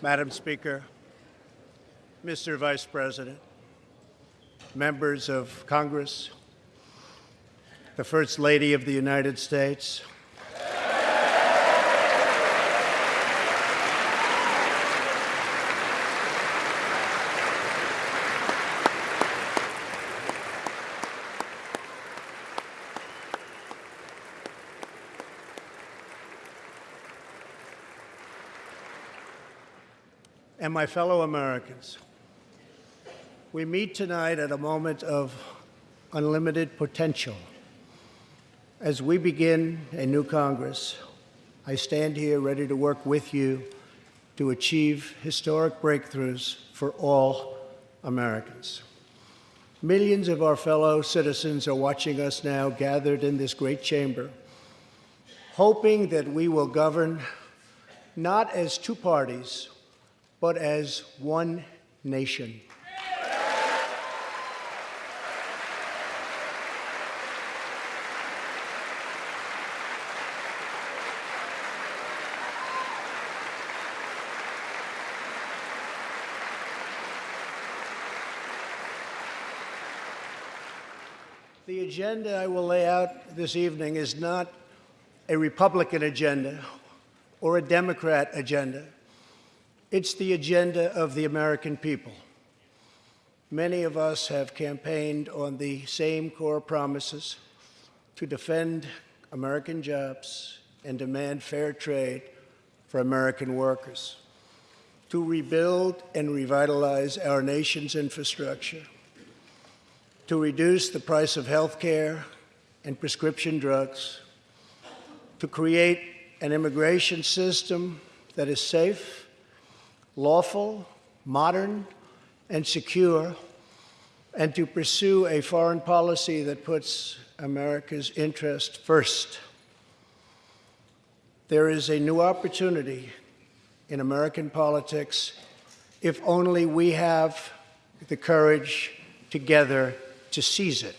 Madam Speaker, Mr. Vice President, members of Congress, the First Lady of the United States, my fellow Americans. We meet tonight at a moment of unlimited potential. As we begin a new Congress, I stand here ready to work with you to achieve historic breakthroughs for all Americans. Millions of our fellow citizens are watching us now gathered in this great chamber, hoping that we will govern not as two parties, but as one nation. The agenda I will lay out this evening is not a Republican agenda or a Democrat agenda. It's the agenda of the American people. Many of us have campaigned on the same core promises to defend American jobs and demand fair trade for American workers, to rebuild and revitalize our nation's infrastructure, to reduce the price of health care and prescription drugs, to create an immigration system that is safe, lawful, modern, and secure, and to pursue a foreign policy that puts America's interest first. There is a new opportunity in American politics if only we have the courage together to seize it.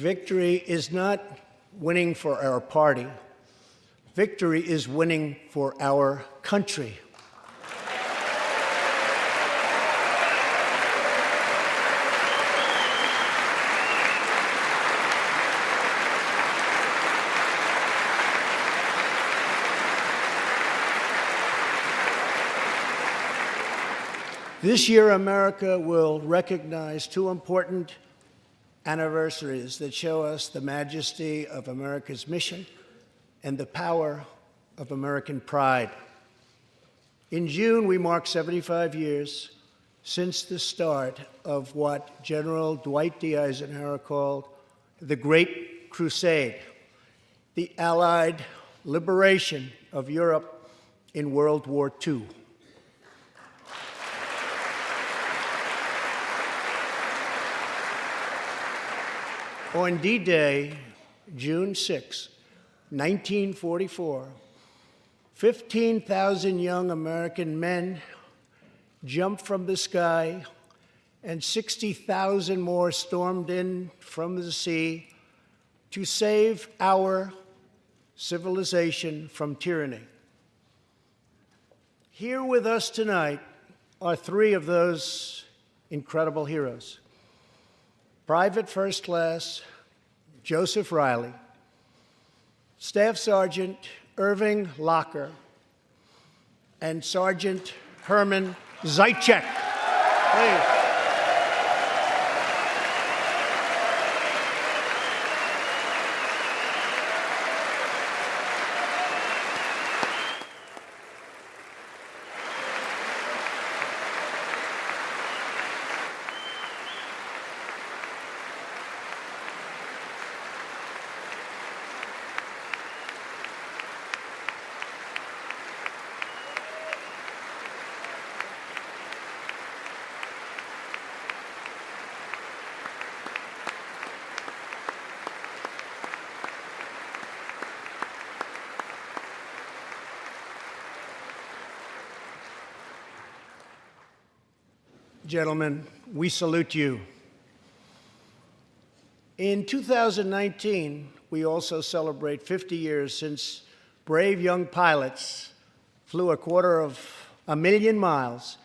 Victory is not winning for our party. Victory is winning for our country. This year, America will recognize two important anniversaries that show us the majesty of America's mission and the power of American pride. In June, we mark 75 years since the start of what General Dwight D. Eisenhower called the Great Crusade, the Allied liberation of Europe in World War II. On D-Day, June 6, 1944, 15,000 young American men jumped from the sky and 60,000 more stormed in from the sea to save our civilization from tyranny. Here with us tonight are three of those incredible heroes. Private First Class Joseph Reilly, Staff Sergeant Irving Locker, and Sergeant Herman Zeitchik. Please. Gentlemen, we salute you. In 2019, we also celebrate 50 years since brave young pilots flew a quarter of a million miles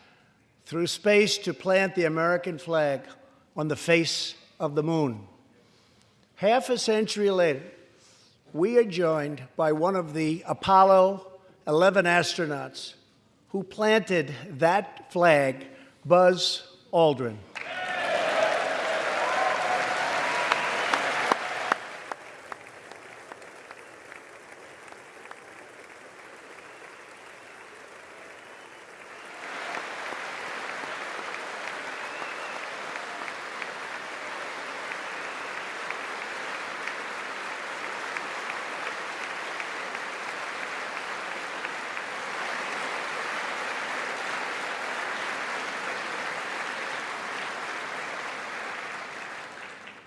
through space to plant the American flag on the face of the moon. Half a century later, we are joined by one of the Apollo 11 astronauts who planted that flag, Buzz Aldrin.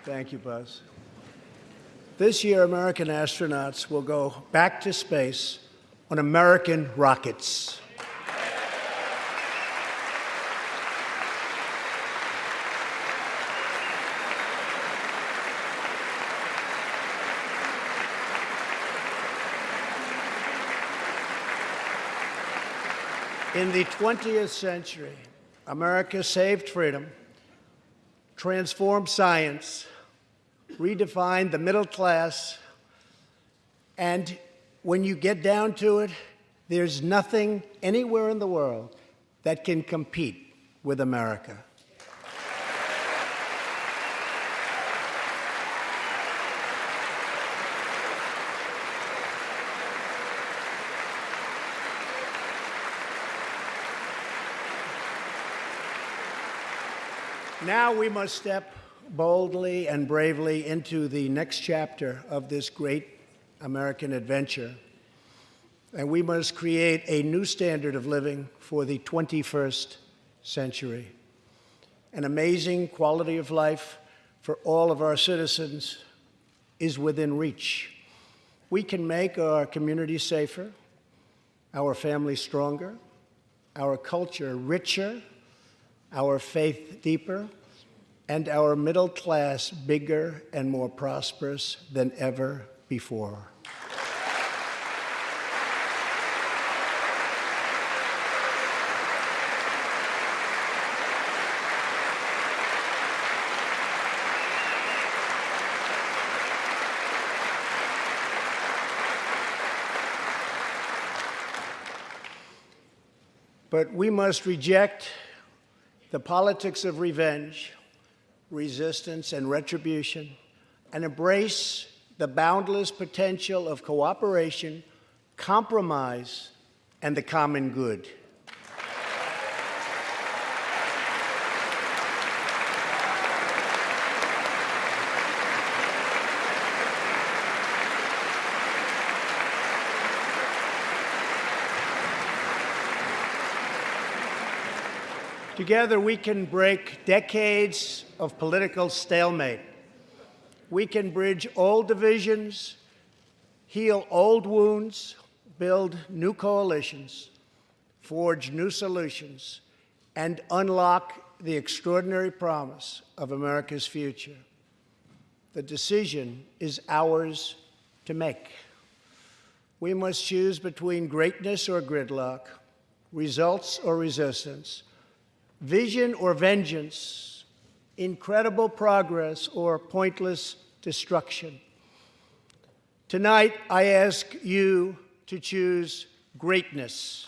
Thank you, Buzz. This year, American astronauts will go back to space on American rockets. In the 20th century, America saved freedom, transformed science, redefined the middle class, and when you get down to it, there's nothing anywhere in the world that can compete with America. Now we must step boldly and bravely into the next chapter of this great American adventure. And we must create a new standard of living for the 21st century. An amazing quality of life for all of our citizens is within reach. We can make our community safer, our families stronger, our culture richer, our faith deeper, and our middle class bigger and more prosperous than ever before. But we must reject the politics of revenge, resistance, and retribution, and embrace the boundless potential of cooperation, compromise, and the common good. Together, we can break decades of political stalemate. We can bridge old divisions, heal old wounds, build new coalitions, forge new solutions, and unlock the extraordinary promise of America's future. The decision is ours to make. We must choose between greatness or gridlock, results or resistance, vision or vengeance, incredible progress or pointless destruction. Tonight, I ask you to choose greatness.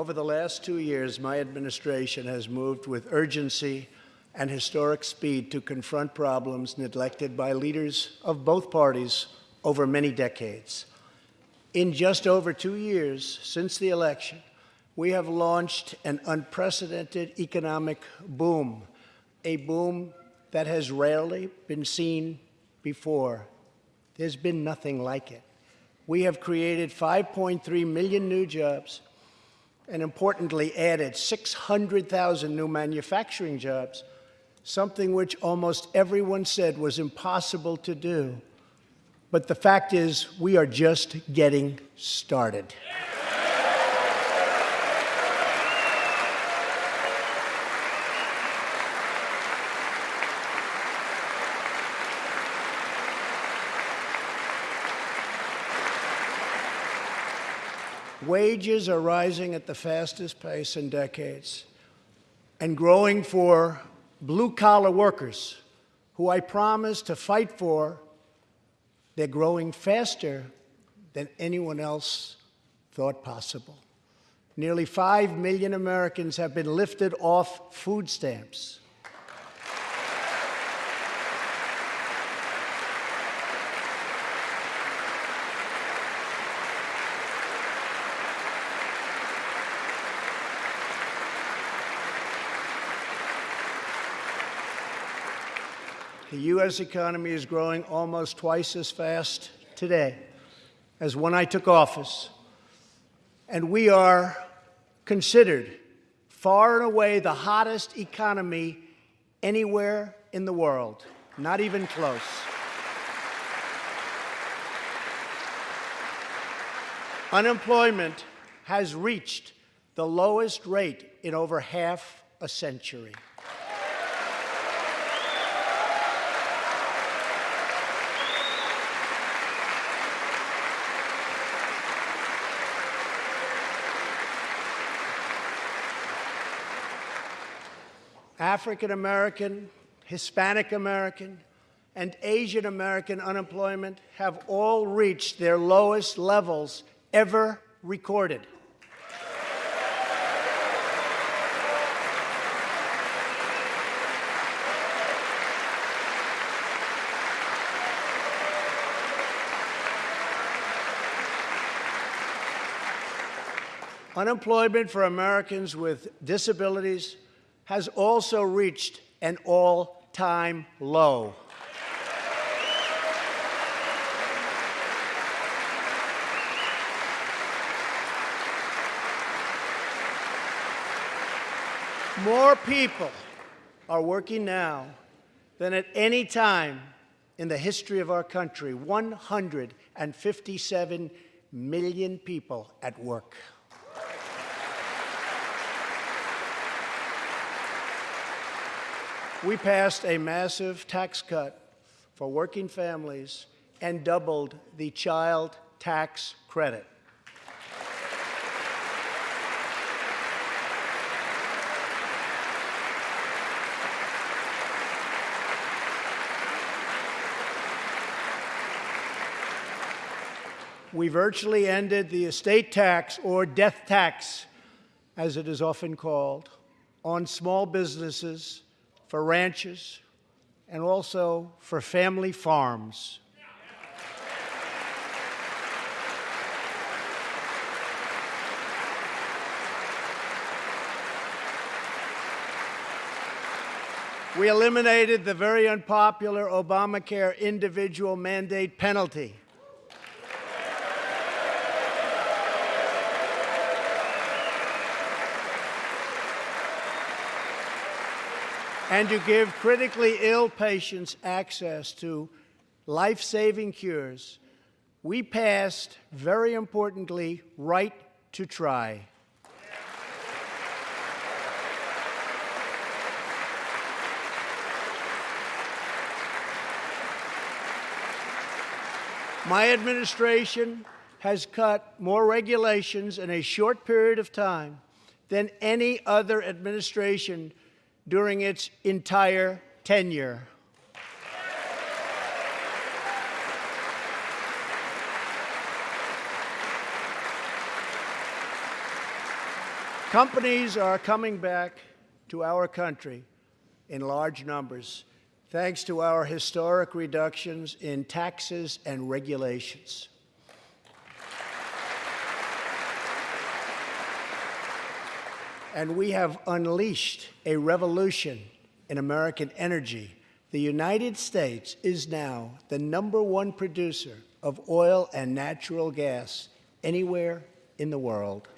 Over the last two years, my administration has moved with urgency and historic speed to confront problems neglected by leaders of both parties over many decades. In just over two years since the election, we have launched an unprecedented economic boom, a boom that has rarely been seen before. There's been nothing like it. We have created 5.3 million new jobs, and importantly added 600,000 new manufacturing jobs, something which almost everyone said was impossible to do. But the fact is, we are just getting started. Wages are rising at the fastest pace in decades and growing for blue collar workers who I promised to fight for. They're growing faster than anyone else thought possible. Nearly 5 million Americans have been lifted off food stamps. The U.S. economy is growing almost twice as fast today as when I took office. And we are considered far and away the hottest economy anywhere in the world, not even close. Unemployment has reached the lowest rate in over half a century. African American, Hispanic American, and Asian American unemployment have all reached their lowest levels ever recorded. Unemployment for Americans with disabilities has also reached an all-time low. More people are working now than at any time in the history of our country. 157 million people at work. We passed a massive tax cut for working families and doubled the child tax credit. We virtually ended the estate tax, or death tax, as it is often called, on small businesses for ranches, and also for family farms. We eliminated the very unpopular Obamacare individual mandate penalty. And to give critically ill patients access to life-saving cures, we passed, very importantly, right to try. My administration has cut more regulations in a short period of time than any other administration during its entire tenure. Companies are coming back to our country in large numbers thanks to our historic reductions in taxes and regulations. And we have unleashed a revolution in American energy. The United States is now the number one producer of oil and natural gas anywhere in the world.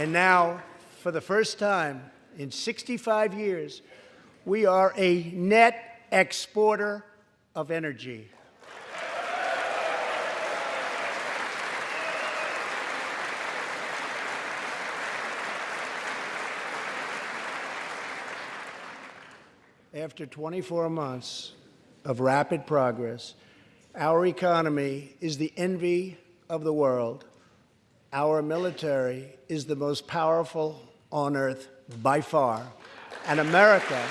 And now, for the first time in 65 years, we are a net exporter of energy. After 24 months of rapid progress, our economy is the envy of the world. Our military is the most powerful on earth by far. And America.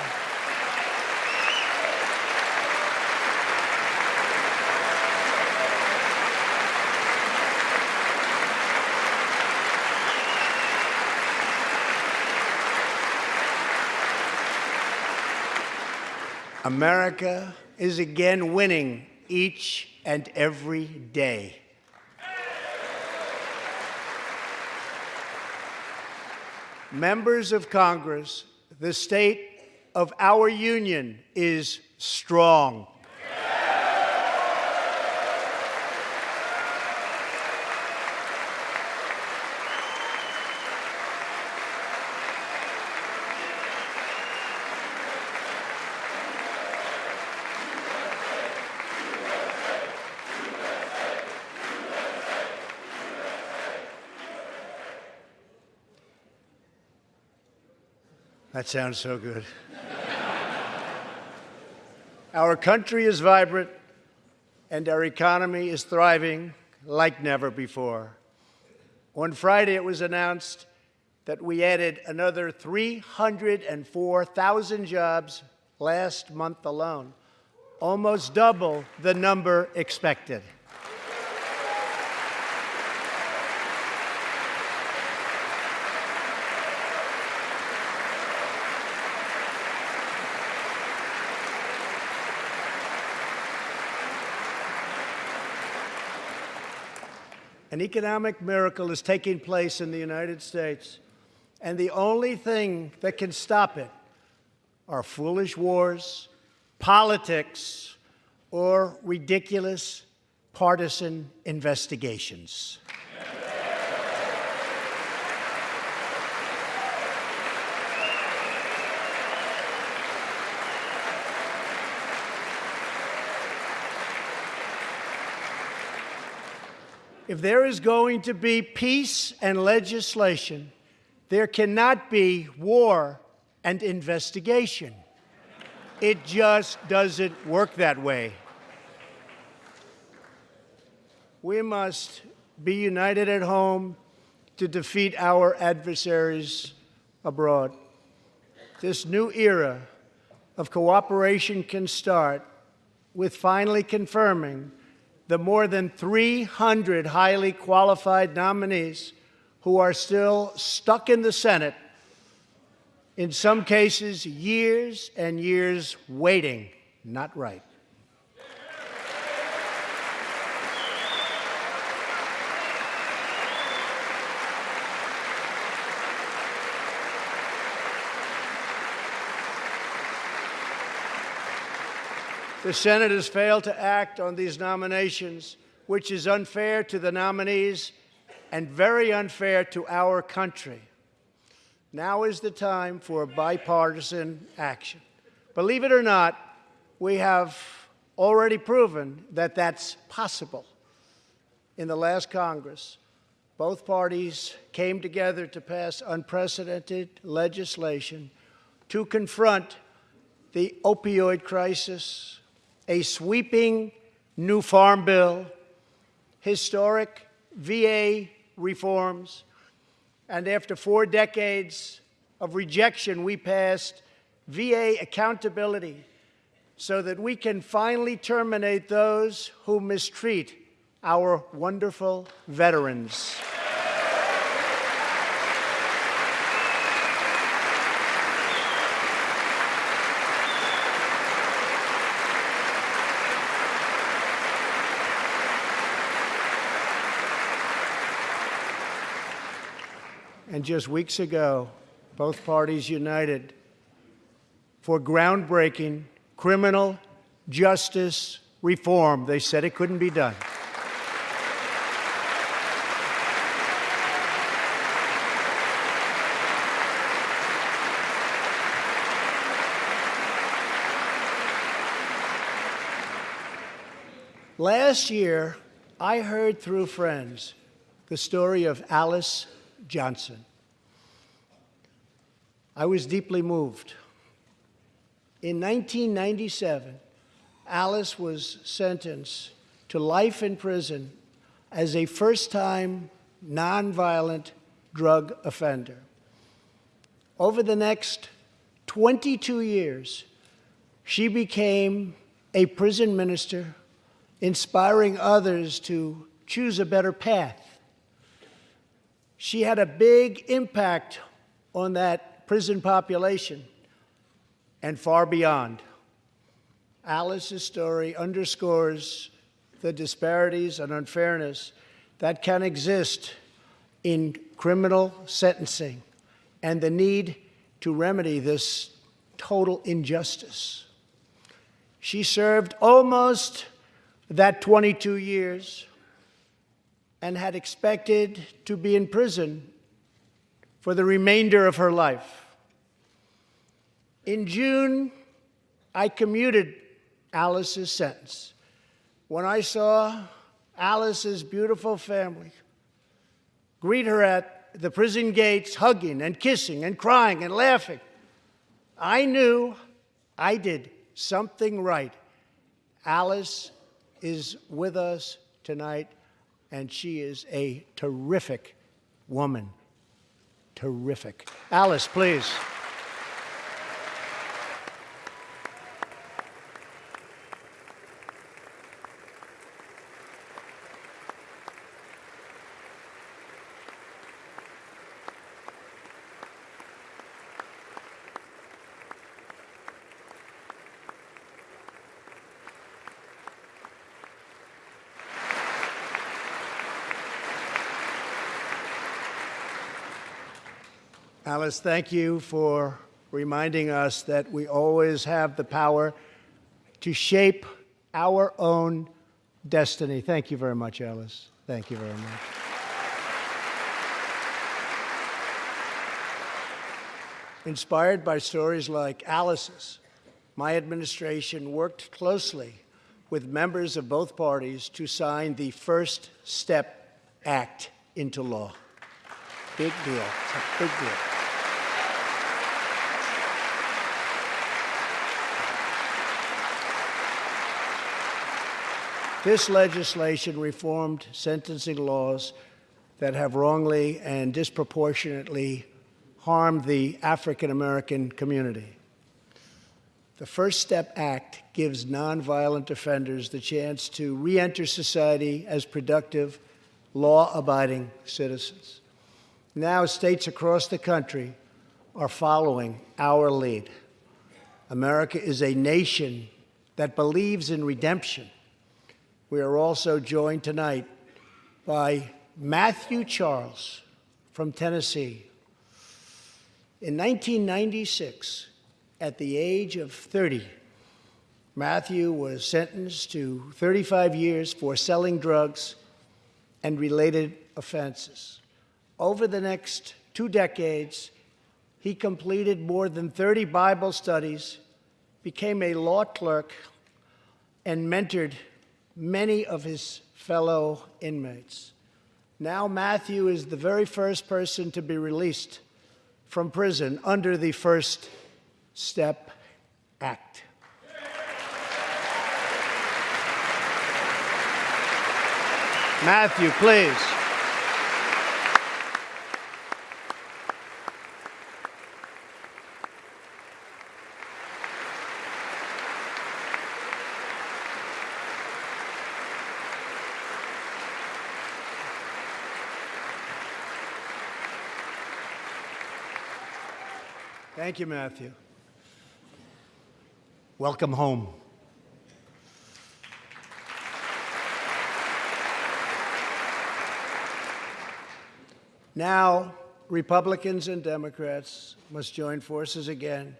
America is again winning each and every day. Members of Congress, the state of our union is strong. That sounds so good. our country is vibrant and our economy is thriving like never before. On Friday, it was announced that we added another 304,000 jobs last month alone, almost double the number expected. An economic miracle is taking place in the United States, and the only thing that can stop it are foolish wars, politics, or ridiculous partisan investigations. If there is going to be peace and legislation, there cannot be war and investigation. It just doesn't work that way. We must be united at home to defeat our adversaries abroad. This new era of cooperation can start with finally confirming the more than 300 highly qualified nominees who are still stuck in the Senate, in some cases, years and years waiting, not right. The Senate has failed to act on these nominations, which is unfair to the nominees and very unfair to our country. Now is the time for bipartisan action. Believe it or not, we have already proven that that's possible. In the last Congress, both parties came together to pass unprecedented legislation to confront the opioid crisis, a sweeping new farm bill, historic VA reforms, and after four decades of rejection, we passed VA accountability so that we can finally terminate those who mistreat our wonderful veterans. and just weeks ago, both parties united for groundbreaking criminal justice reform. They said it couldn't be done. Last year, I heard through friends the story of Alice Johnson. I was deeply moved. In 1997, Alice was sentenced to life in prison as a first time nonviolent drug offender. Over the next 22 years, she became a prison minister, inspiring others to choose a better path. She had a big impact on that prison population and far beyond. Alice's story underscores the disparities and unfairness that can exist in criminal sentencing and the need to remedy this total injustice. She served almost that 22 years and had expected to be in prison for the remainder of her life. In June, I commuted Alice's sentence. When I saw Alice's beautiful family greet her at the prison gates, hugging and kissing and crying and laughing, I knew I did something right. Alice is with us tonight, and she is a terrific woman. Terrific. Alice, please. Alice, thank you for reminding us that we always have the power to shape our own destiny. Thank you very much, Alice. Thank you very much. Inspired by stories like Alice's, my administration worked closely with members of both parties to sign the First Step Act into law. Big deal. It's a big deal. This legislation reformed sentencing laws that have wrongly and disproportionately harmed the African American community. The First Step Act gives nonviolent offenders the chance to re-enter society as productive, law-abiding citizens. Now states across the country are following our lead. America is a nation that believes in redemption we are also joined tonight by Matthew Charles from Tennessee. In 1996, at the age of 30, Matthew was sentenced to 35 years for selling drugs and related offenses. Over the next two decades, he completed more than 30 Bible studies, became a law clerk, and mentored many of his fellow inmates. Now, Matthew is the very first person to be released from prison under the First Step Act. Matthew, please. Thank you, Matthew. Welcome home. Now, Republicans and Democrats must join forces again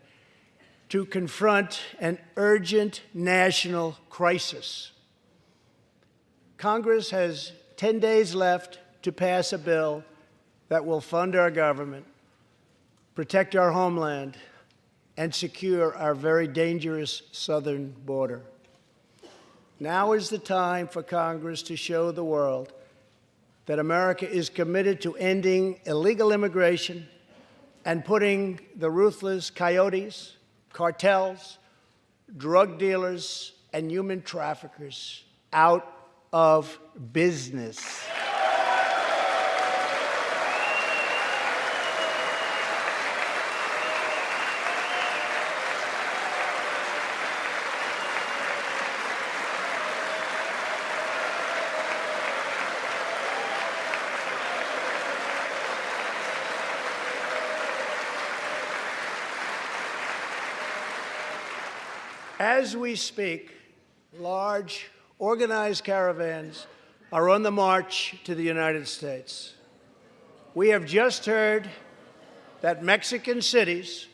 to confront an urgent national crisis. Congress has 10 days left to pass a bill that will fund our government protect our homeland, and secure our very dangerous southern border. Now is the time for Congress to show the world that America is committed to ending illegal immigration and putting the ruthless coyotes, cartels, drug dealers, and human traffickers out of business. As we speak, large organized caravans are on the march to the United States. We have just heard that Mexican cities,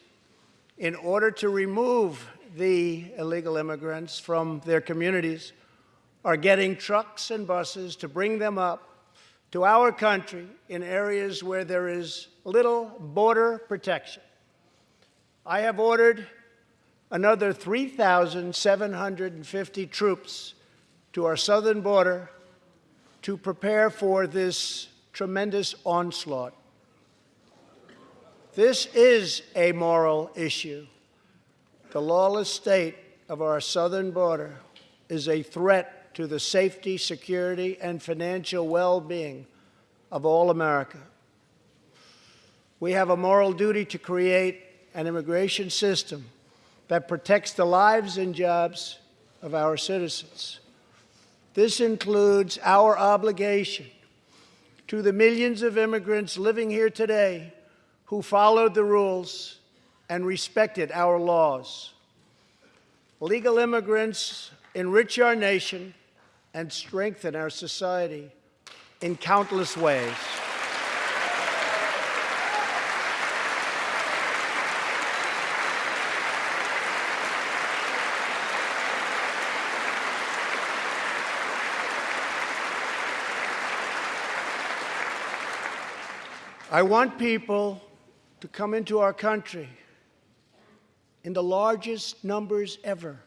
in order to remove the illegal immigrants from their communities, are getting trucks and buses to bring them up to our country in areas where there is little border protection. I have ordered another 3,750 troops to our southern border to prepare for this tremendous onslaught. This is a moral issue. The lawless state of our southern border is a threat to the safety, security, and financial well-being of all America. We have a moral duty to create an immigration system that protects the lives and jobs of our citizens. This includes our obligation to the millions of immigrants living here today who followed the rules and respected our laws. Legal immigrants enrich our nation and strengthen our society in countless ways. I want people to come into our country in the largest numbers ever,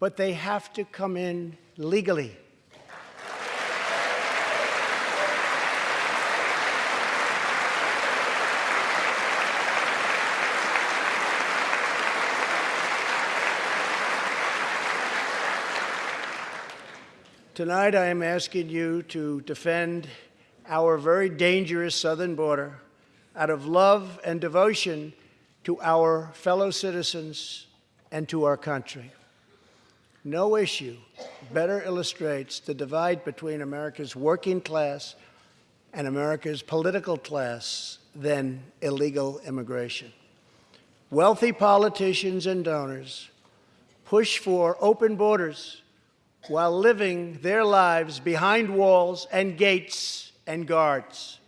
but they have to come in legally. Tonight I am asking you to defend our very dangerous southern border out of love and devotion to our fellow citizens and to our country. No issue better illustrates the divide between America's working class and America's political class than illegal immigration. Wealthy politicians and donors push for open borders while living their lives behind walls and gates and guards.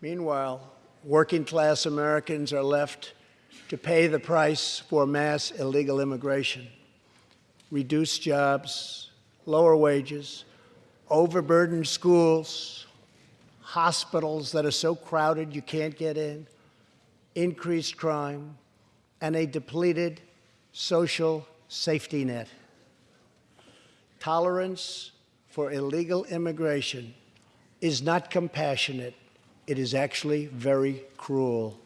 Meanwhile, working class Americans are left to pay the price for mass illegal immigration. Reduced jobs, lower wages, overburdened schools, hospitals that are so crowded you can't get in, increased crime, and a depleted social safety net. Tolerance for illegal immigration is not compassionate. It is actually very cruel.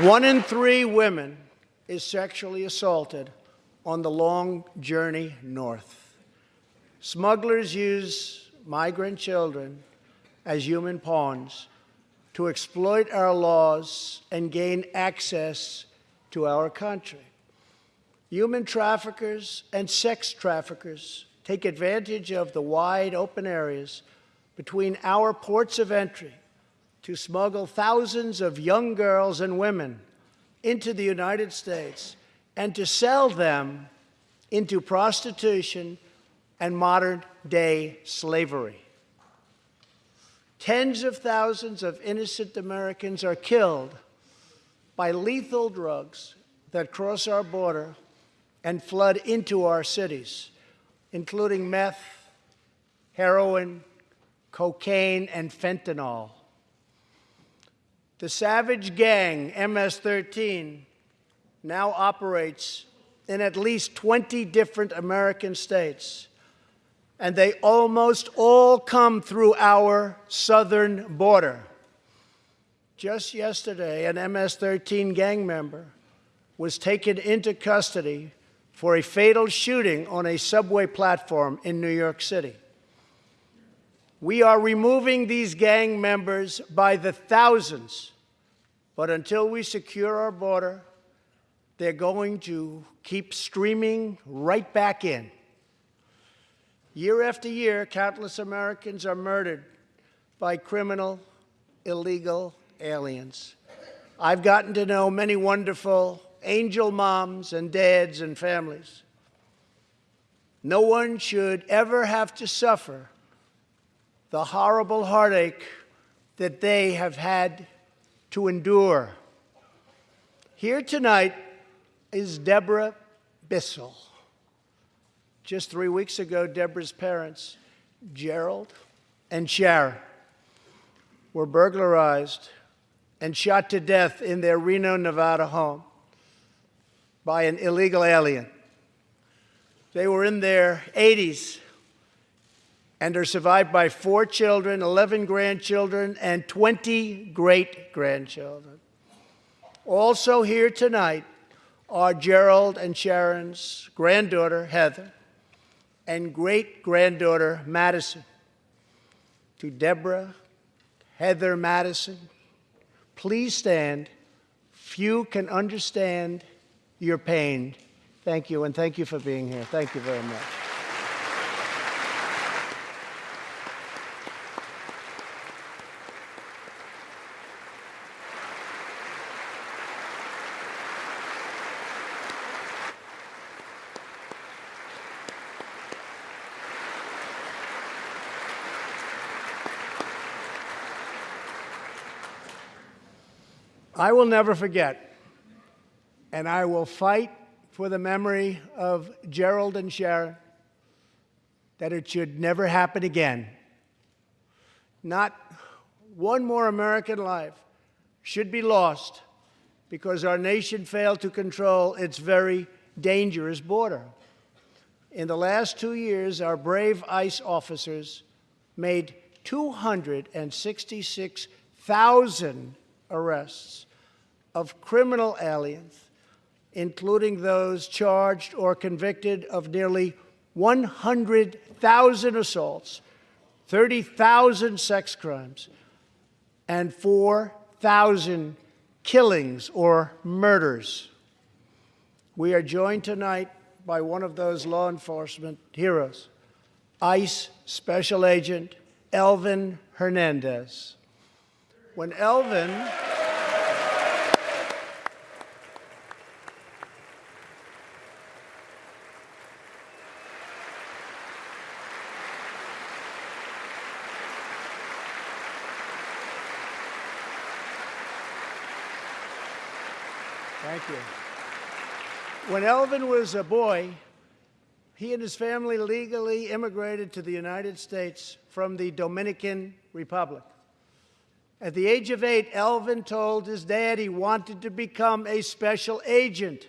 One in three women is sexually assaulted on the long journey north. Smugglers use migrant children as human pawns to exploit our laws and gain access to our country. Human traffickers and sex traffickers take advantage of the wide open areas between our ports of entry to smuggle thousands of young girls and women into the United States and to sell them into prostitution and modern day slavery. Tens of thousands of innocent Americans are killed by lethal drugs that cross our border and flood into our cities, including meth, heroin, cocaine, and fentanyl. The savage gang, MS 13, now operates in at least 20 different American states, and they almost all come through our southern border. Just yesterday, an MS 13 gang member was taken into custody for a fatal shooting on a subway platform in New York City. We are removing these gang members by the thousands, but until we secure our border, they're going to keep streaming right back in. Year after year, countless Americans are murdered by criminal, illegal aliens. I've gotten to know many wonderful angel moms and dads and families. No one should ever have to suffer the horrible heartache that they have had to endure. Here tonight is Deborah Bissell. Just three weeks ago, Deborah's parents, Gerald and Sharon, were burglarized and shot to death in their Reno, Nevada home by an illegal alien. They were in their 80s and are survived by four children, 11 grandchildren, and 20 great grandchildren. Also here tonight are Gerald and Sharon's granddaughter, Heather, and great granddaughter, Madison. To Deborah, Heather Madison, please stand. Few can understand your pain. Thank you, and thank you for being here. Thank you very much. I will never forget, and I will fight for the memory of Gerald and Sharon that it should never happen again. Not one more American life should be lost because our nation failed to control its very dangerous border. In the last two years, our brave ICE officers made 266,000 arrests of criminal aliens, including those charged or convicted of nearly 100,000 assaults, 30,000 sex crimes, and 4,000 killings or murders. We are joined tonight by one of those law enforcement heroes, ICE Special Agent Elvin Hernandez. When Elvin Thank you. When Elvin was a boy, he and his family legally immigrated to the United States from the Dominican Republic. At the age of eight, Elvin told his dad he wanted to become a special agent.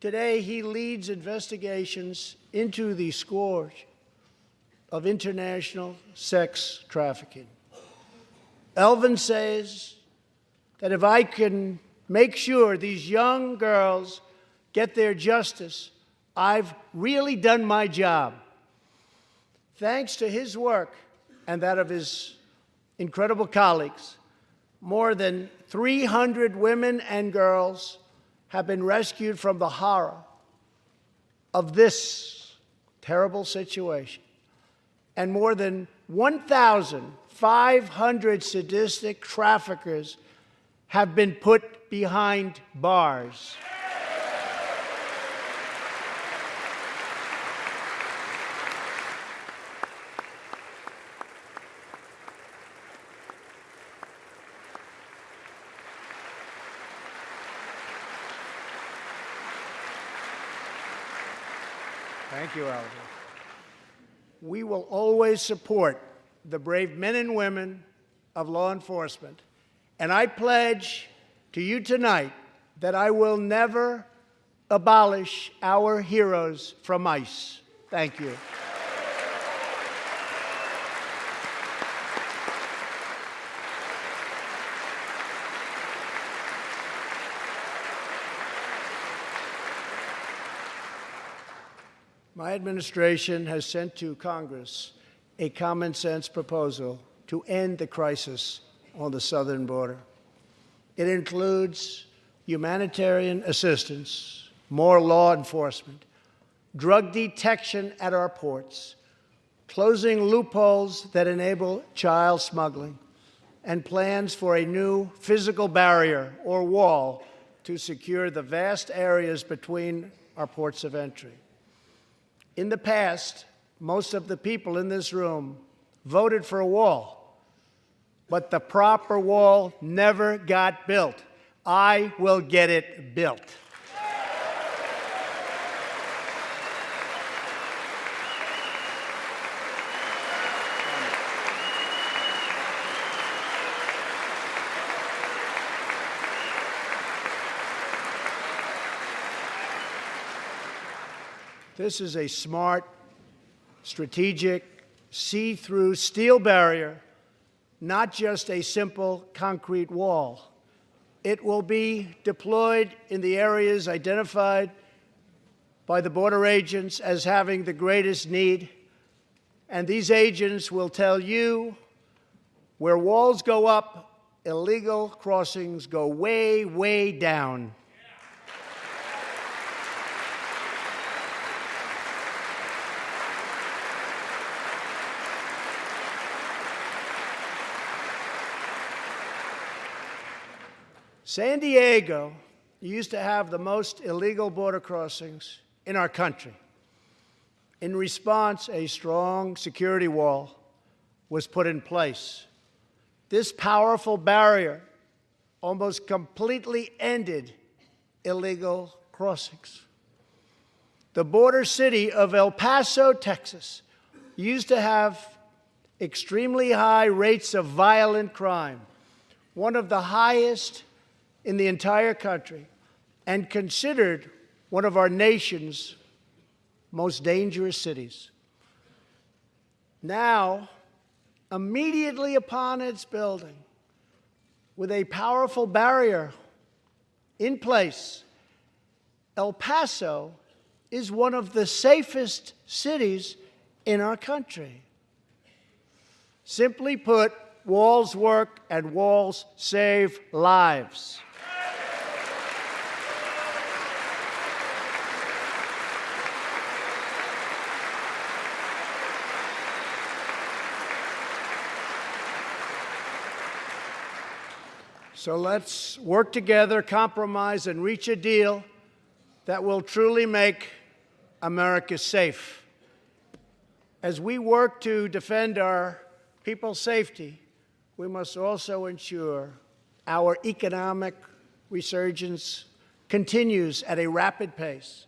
Today, he leads investigations into the scourge of international sex trafficking. Elvin says that if I can make sure these young girls get their justice, I've really done my job. Thanks to his work and that of his incredible colleagues, more than 300 women and girls have been rescued from the horror of this terrible situation. And more than 1,500 sadistic traffickers have been put behind bars. Thank you, Oliver. We will always support the brave men and women of law enforcement. And I pledge to you tonight that I will never abolish our heroes from ICE. Thank you. My administration has sent to Congress a common sense proposal to end the crisis on the southern border. It includes humanitarian assistance, more law enforcement, drug detection at our ports, closing loopholes that enable child smuggling, and plans for a new physical barrier or wall to secure the vast areas between our ports of entry. In the past, most of the people in this room voted for a wall, but the proper wall never got built. I will get it built. This is a smart, strategic, see-through steel barrier, not just a simple concrete wall. It will be deployed in the areas identified by the border agents as having the greatest need, and these agents will tell you where walls go up, illegal crossings go way, way down. San Diego used to have the most illegal border crossings in our country. In response, a strong security wall was put in place. This powerful barrier almost completely ended illegal crossings. The border city of El Paso, Texas, used to have extremely high rates of violent crime, one of the highest in the entire country and considered one of our nation's most dangerous cities. Now, immediately upon its building, with a powerful barrier in place, El Paso is one of the safest cities in our country. Simply put, walls work and walls save lives. So let's work together, compromise, and reach a deal that will truly make America safe. As we work to defend our people's safety, we must also ensure our economic resurgence continues at a rapid pace.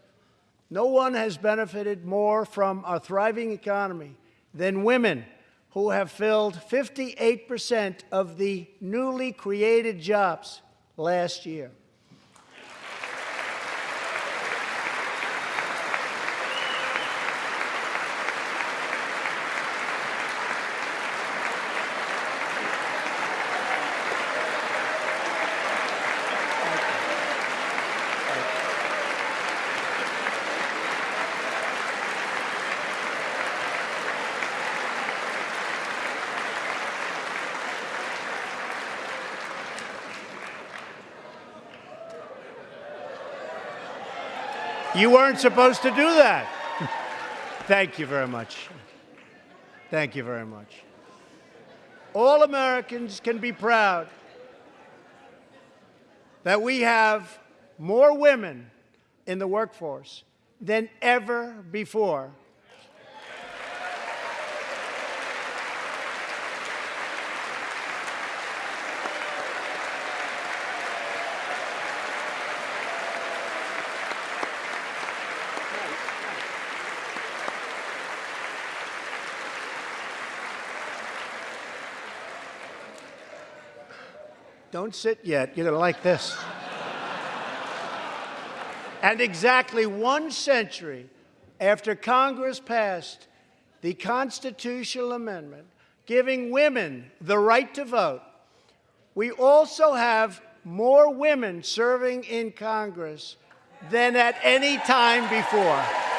No one has benefited more from a thriving economy than women who have filled 58% of the newly created jobs last year. You weren't supposed to do that. Thank you very much. Thank you very much. All Americans can be proud that we have more women in the workforce than ever before. Don't sit yet. You're going to like this. and exactly one century after Congress passed the constitutional amendment giving women the right to vote, we also have more women serving in Congress than at any time before.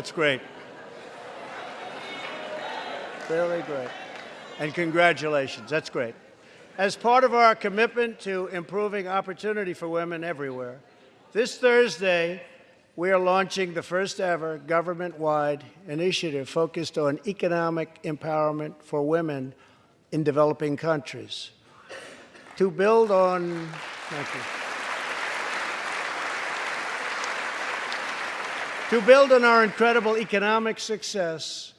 That's great. Really great. And congratulations. That's great. As part of our commitment to improving opportunity for women everywhere, this Thursday, we are launching the first ever government-wide initiative focused on economic empowerment for women in developing countries. To build on, thank you. To build on our incredible economic success,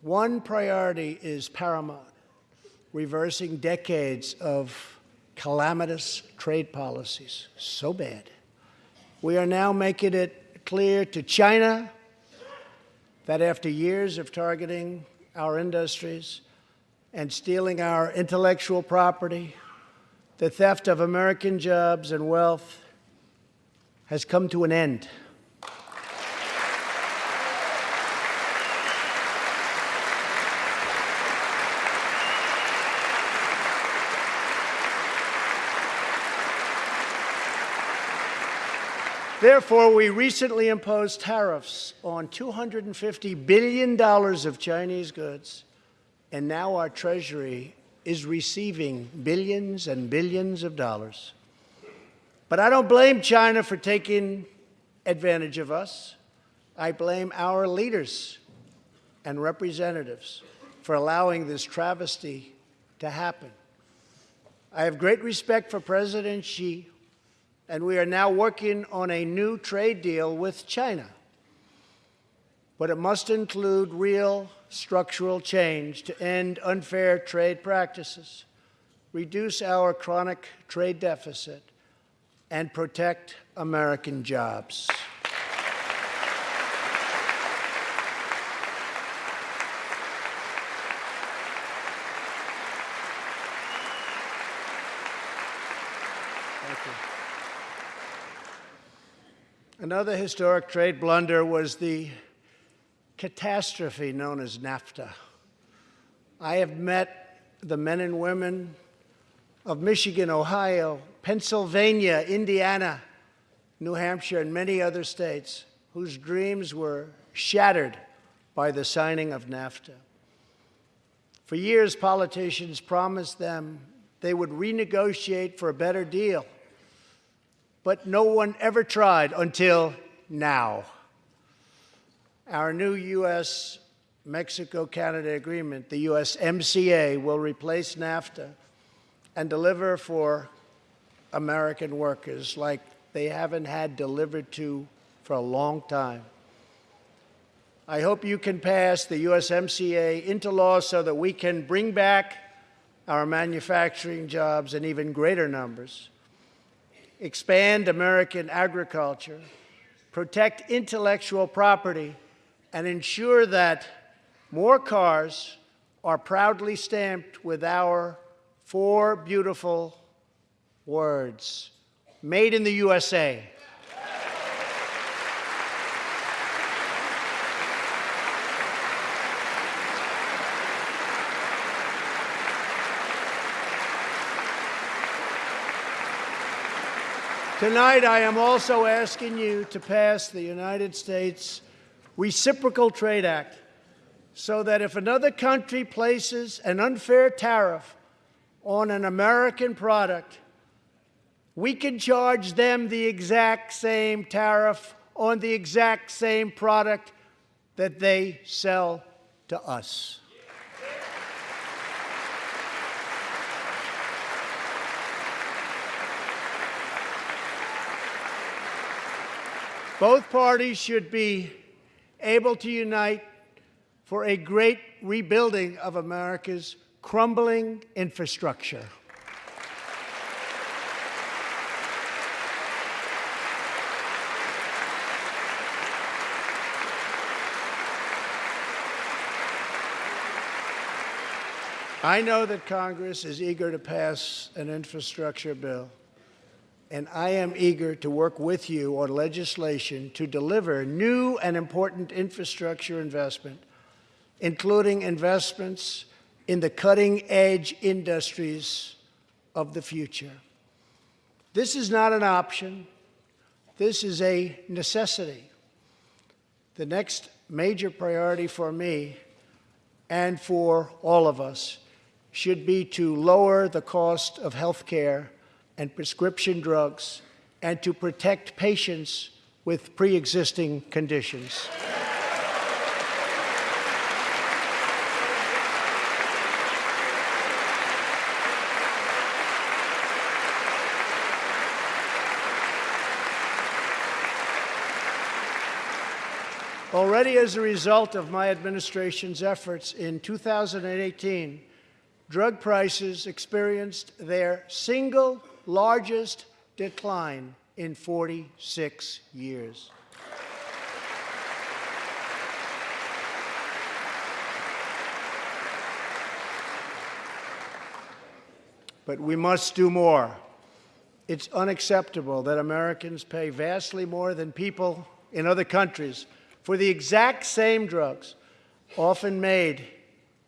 one priority is paramount, reversing decades of calamitous trade policies, so bad. We are now making it clear to China that after years of targeting our industries and stealing our intellectual property, the theft of American jobs and wealth has come to an end. Therefore, we recently imposed tariffs on $250 billion of Chinese goods, and now our Treasury is receiving billions and billions of dollars. But I don't blame China for taking advantage of us. I blame our leaders and representatives for allowing this travesty to happen. I have great respect for President Xi and we are now working on a new trade deal with China. But it must include real structural change to end unfair trade practices, reduce our chronic trade deficit, and protect American jobs. Thank you. Another historic trade blunder was the catastrophe known as NAFTA. I have met the men and women of Michigan, Ohio, Pennsylvania, Indiana, New Hampshire, and many other states whose dreams were shattered by the signing of NAFTA. For years, politicians promised them they would renegotiate for a better deal but no one ever tried until now. Our new U.S. Mexico Canada agreement, the USMCA, will replace NAFTA and deliver for American workers like they haven't had delivered to for a long time. I hope you can pass the USMCA into law so that we can bring back our manufacturing jobs in even greater numbers expand American agriculture, protect intellectual property, and ensure that more cars are proudly stamped with our four beautiful words, made in the USA. Tonight, I am also asking you to pass the United States Reciprocal Trade Act so that if another country places an unfair tariff on an American product, we can charge them the exact same tariff on the exact same product that they sell to us. Both parties should be able to unite for a great rebuilding of America's crumbling infrastructure. I know that Congress is eager to pass an infrastructure bill, and I am eager to work with you on legislation to deliver new and important infrastructure investment, including investments in the cutting-edge industries of the future. This is not an option. This is a necessity. The next major priority for me and for all of us should be to lower the cost of health care and prescription drugs and to protect patients with pre-existing conditions. Already as a result of my administration's efforts in 2018, drug prices experienced their single largest decline in 46 years. But we must do more. It's unacceptable that Americans pay vastly more than people in other countries for the exact same drugs, often made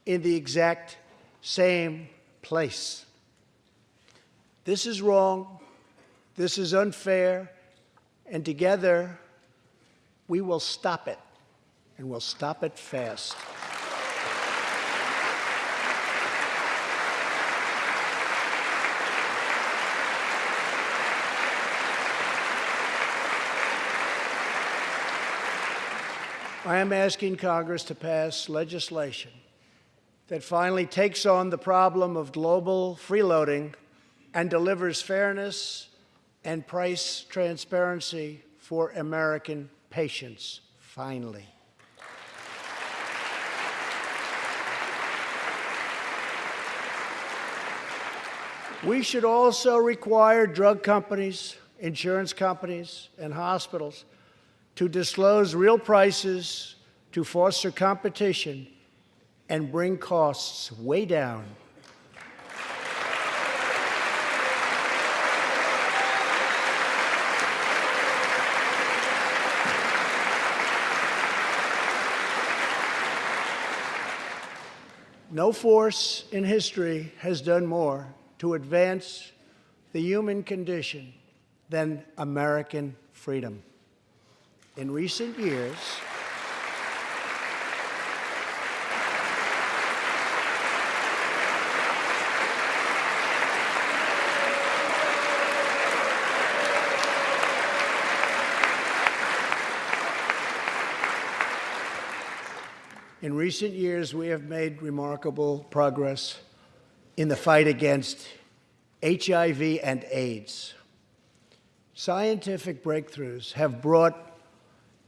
in the exact same place. This is wrong. This is unfair. And together, we will stop it. And we'll stop it fast. I am asking Congress to pass legislation that finally takes on the problem of global freeloading and delivers fairness and price transparency for American patients, finally. We should also require drug companies, insurance companies, and hospitals to disclose real prices to foster competition and bring costs way down. No force in history has done more to advance the human condition than American freedom. In recent years, In recent years, we have made remarkable progress in the fight against HIV and AIDS. Scientific breakthroughs have brought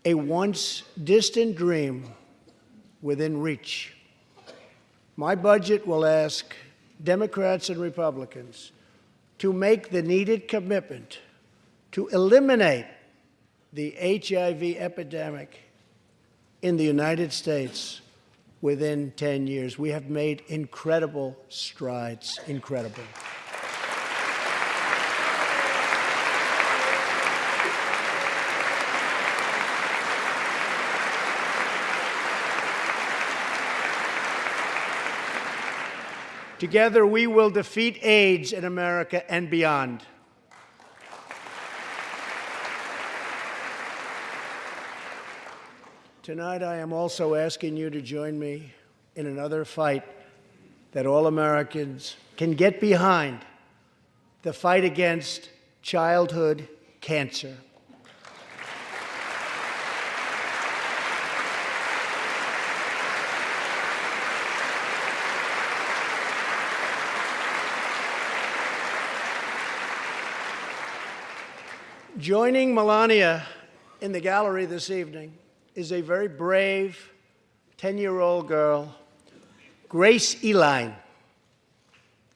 a once distant dream within reach. My budget will ask Democrats and Republicans to make the needed commitment to eliminate the HIV epidemic in the United States within 10 years. We have made incredible strides, incredible. Together, we will defeat AIDS in America and beyond. Tonight, I am also asking you to join me in another fight that all Americans can get behind the fight against childhood cancer. Joining Melania in the gallery this evening is a very brave 10 year old girl, Grace Eline.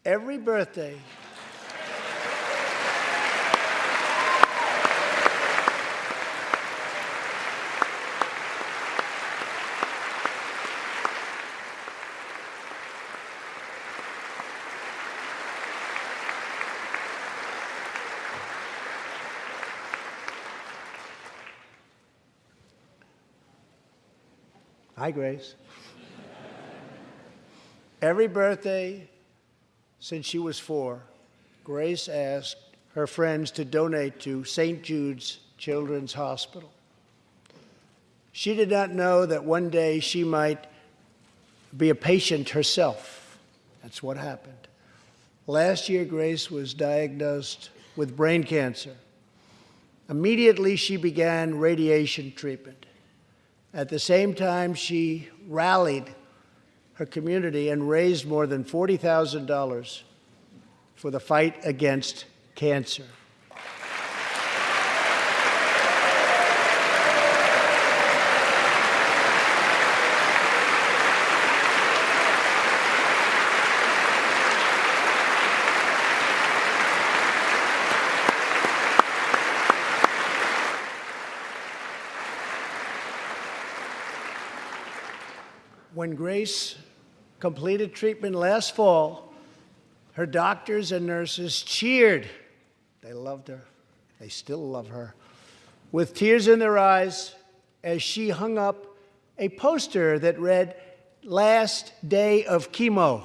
Every birthday, Hi, Grace. Every birthday since she was four, Grace asked her friends to donate to St. Jude's Children's Hospital. She did not know that one day she might be a patient herself. That's what happened. Last year, Grace was diagnosed with brain cancer. Immediately, she began radiation treatment. At the same time, she rallied her community and raised more than $40,000 for the fight against cancer. When Grace completed treatment last fall, her doctors and nurses cheered. They loved her. They still love her. With tears in their eyes, as she hung up a poster that read, Last Day of Chemo.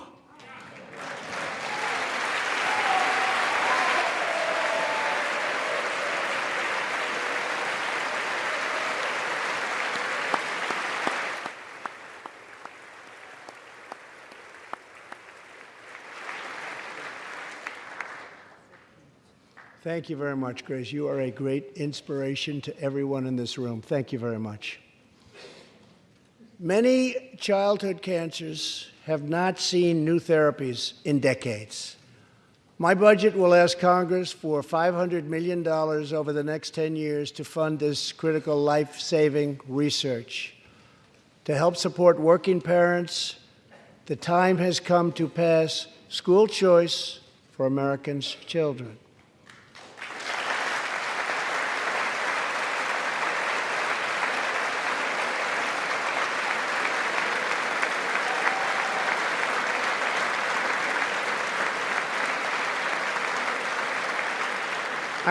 Thank you very much, Grace. You are a great inspiration to everyone in this room. Thank you very much. Many childhood cancers have not seen new therapies in decades. My budget will ask Congress for $500 million over the next 10 years to fund this critical life saving research. To help support working parents, the time has come to pass school choice for Americans' children.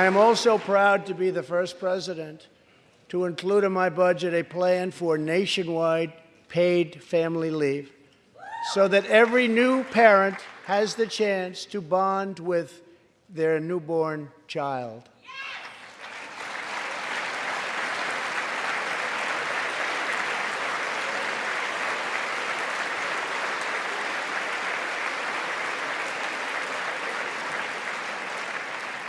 I am also proud to be the first president to include in my budget a plan for nationwide paid family leave so that every new parent has the chance to bond with their newborn child.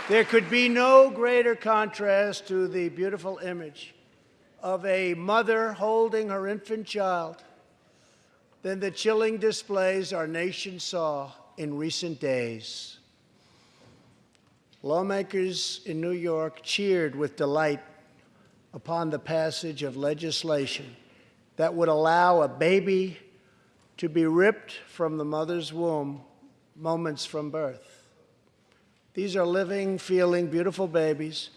There could be no greater contrast to the beautiful image of a mother holding her infant child than the chilling displays our nation saw in recent days. Lawmakers in New York cheered with delight upon the passage of legislation that would allow a baby to be ripped from the mother's womb moments from birth. These are living, feeling, beautiful babies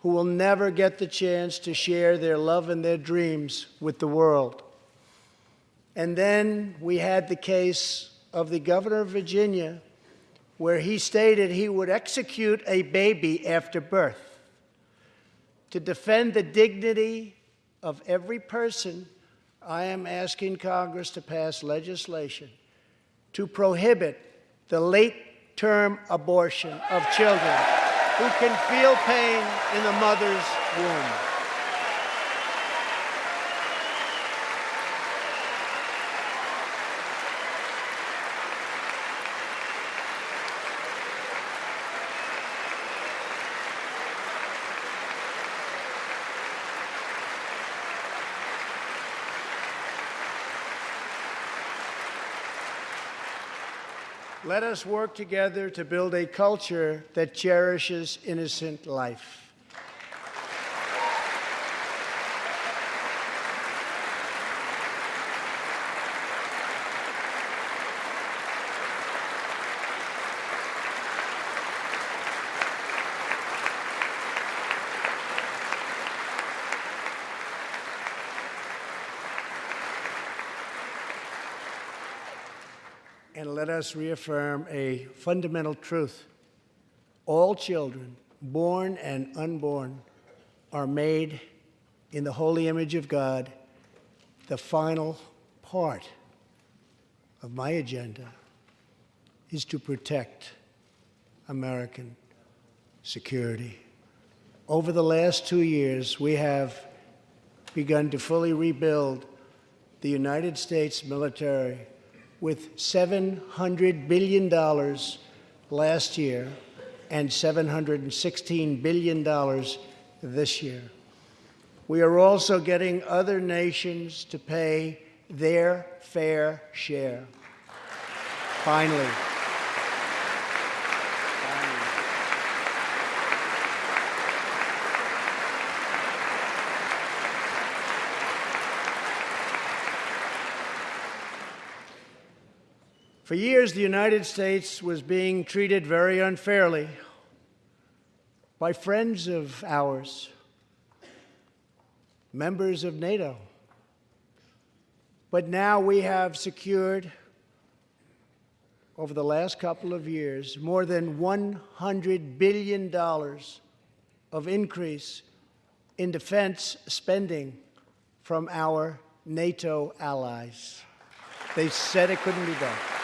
who will never get the chance to share their love and their dreams with the world. And then we had the case of the governor of Virginia, where he stated he would execute a baby after birth. To defend the dignity of every person, I am asking Congress to pass legislation to prohibit the late term abortion of children who can feel pain in the mother's womb. Let us work together to build a culture that cherishes innocent life. And let us reaffirm a fundamental truth. All children, born and unborn, are made in the holy image of God. The final part of my agenda is to protect American security. Over the last two years, we have begun to fully rebuild the United States military with $700 billion last year and $716 billion this year. We are also getting other nations to pay their fair share. Finally. For years, the United States was being treated very unfairly by friends of ours, members of NATO. But now we have secured, over the last couple of years, more than $100 billion of increase in defense spending from our NATO allies. They said it couldn't be done.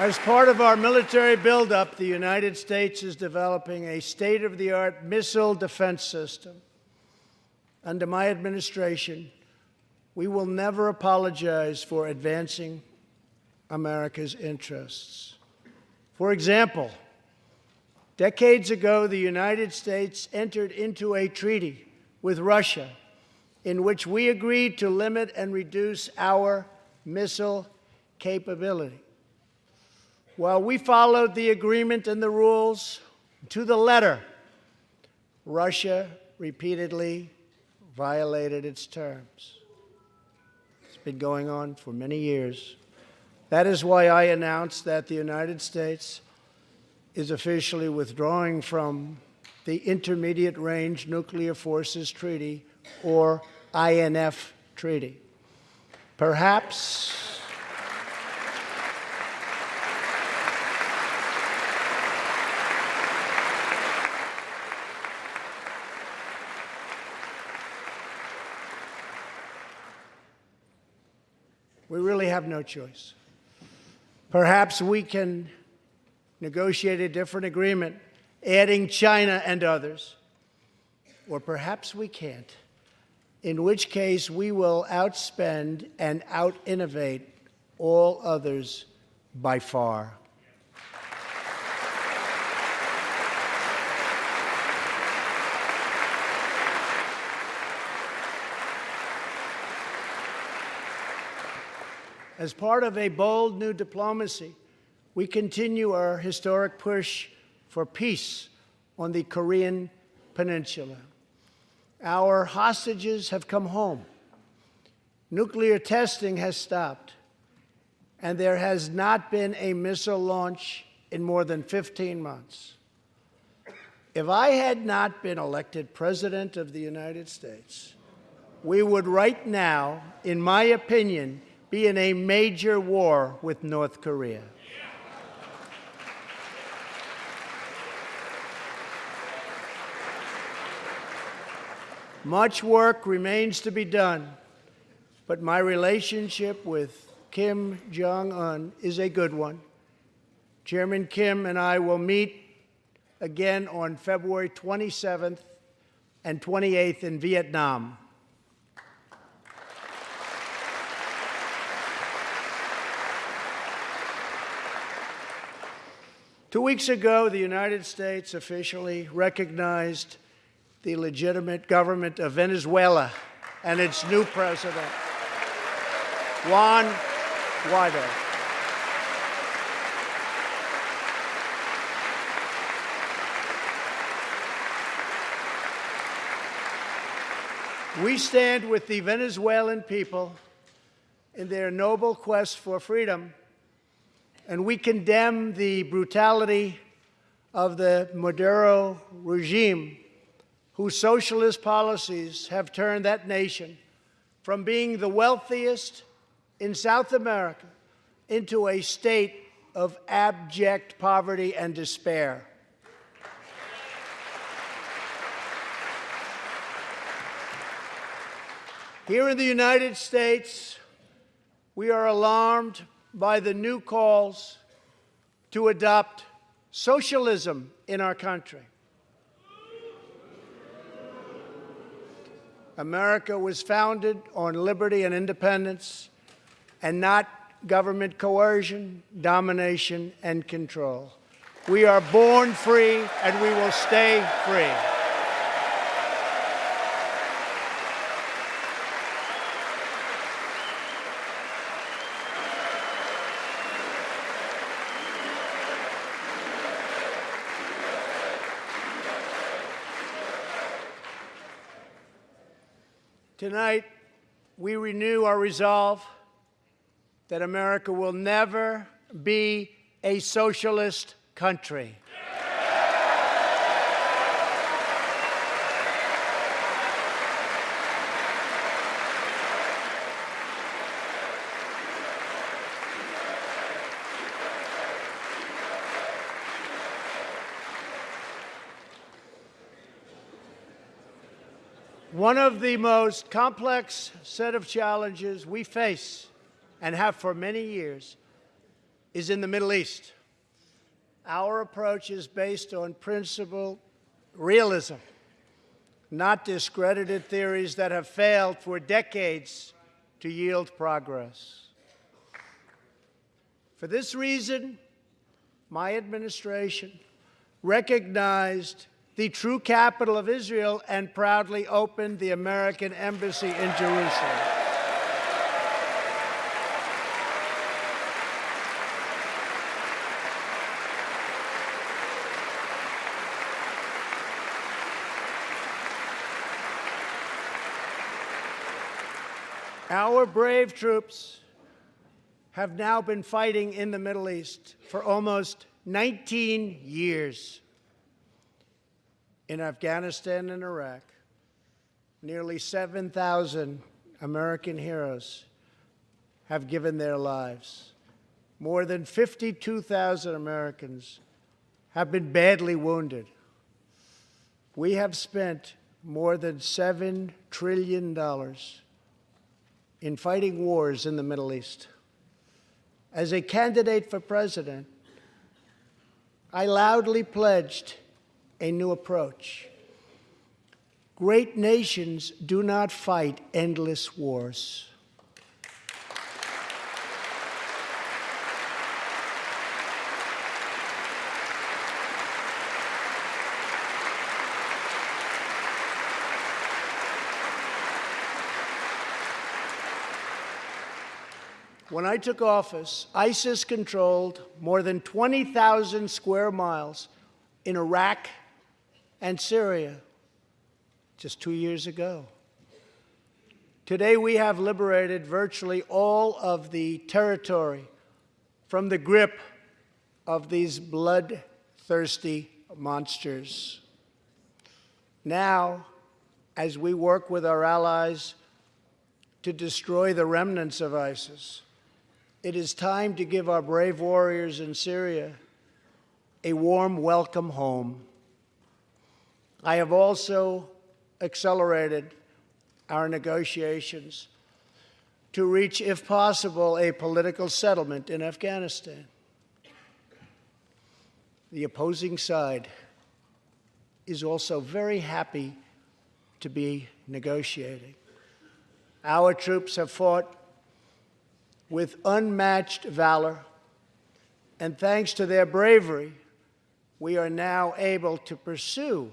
As part of our military buildup, the United States is developing a state of the art missile defense system. Under my administration, we will never apologize for advancing America's interests. For example, decades ago, the United States entered into a treaty with Russia in which we agreed to limit and reduce our missile capability. While we followed the agreement and the rules to the letter, Russia repeatedly violated its terms. It's been going on for many years. That is why I announced that the United States is officially withdrawing from the Intermediate Range Nuclear Forces Treaty, or INF Treaty. Perhaps we really have no choice. Perhaps we can negotiate a different agreement, adding China and others. Or perhaps we can't, in which case we will outspend and out-innovate all others by far. As part of a bold new diplomacy, we continue our historic push for peace on the Korean Peninsula. Our hostages have come home. Nuclear testing has stopped, and there has not been a missile launch in more than 15 months. If I had not been elected President of the United States, we would right now, in my opinion, be in a major war with North Korea. Much work remains to be done, but my relationship with Kim Jong un is a good one. Chairman Kim and I will meet again on February 27th and 28th in Vietnam. Two weeks ago, the United States officially recognized the legitimate government of Venezuela and its new president, Juan Guaido. We stand with the Venezuelan people in their noble quest for freedom, and we condemn the brutality of the Maduro regime, whose socialist policies have turned that nation from being the wealthiest in South America into a state of abject poverty and despair. Here in the United States, we are alarmed by the new calls to adopt socialism in our country. America was founded on liberty and independence and not government coercion, domination, and control. We are born free and we will stay free. Tonight, we renew our resolve that America will never be a socialist country. One of the most complex set of challenges we face and have for many years is in the Middle East. Our approach is based on principled realism, not discredited theories that have failed for decades to yield progress. For this reason, my administration recognized the true capital of Israel and proudly opened the American Embassy in Jerusalem. Our brave troops have now been fighting in the Middle East for almost 19 years. In Afghanistan and Iraq, nearly 7,000 American heroes have given their lives. More than 52,000 Americans have been badly wounded. We have spent more than $7 trillion in fighting wars in the Middle East. As a candidate for president, I loudly pledged a new approach. Great nations do not fight endless wars. When I took office, ISIS controlled more than 20,000 square miles in Iraq and Syria just two years ago. Today, we have liberated virtually all of the territory from the grip of these bloodthirsty monsters. Now, as we work with our allies to destroy the remnants of ISIS, it is time to give our brave warriors in Syria a warm welcome home. I have also accelerated our negotiations to reach, if possible, a political settlement in Afghanistan. The opposing side is also very happy to be negotiating. Our troops have fought with unmatched valor, and thanks to their bravery, we are now able to pursue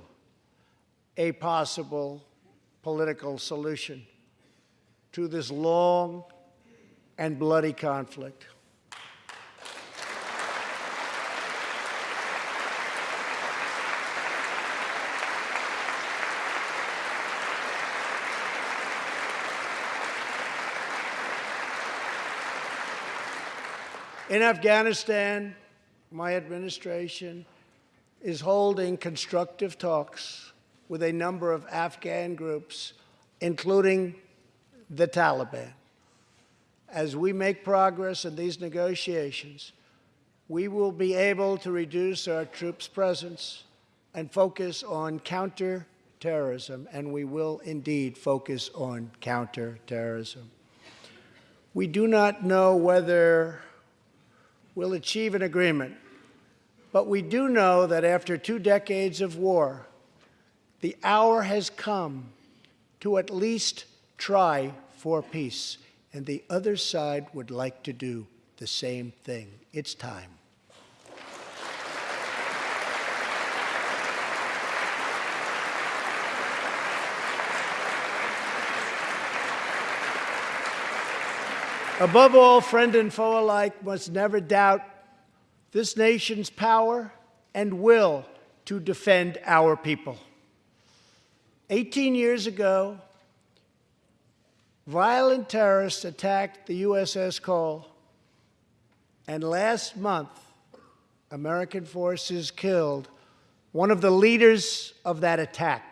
a possible political solution to this long and bloody conflict. In Afghanistan, my administration is holding constructive talks with a number of Afghan groups, including the Taliban. As we make progress in these negotiations, we will be able to reduce our troops' presence and focus on counterterrorism, and we will indeed focus on counterterrorism. We do not know whether we'll achieve an agreement, but we do know that after two decades of war, the hour has come to at least try for peace, and the other side would like to do the same thing. It's time. Above all, friend and foe alike must never doubt this nation's power and will to defend our people. 18 years ago, violent terrorists attacked the USS Cole, and last month, American forces killed one of the leaders of that attack.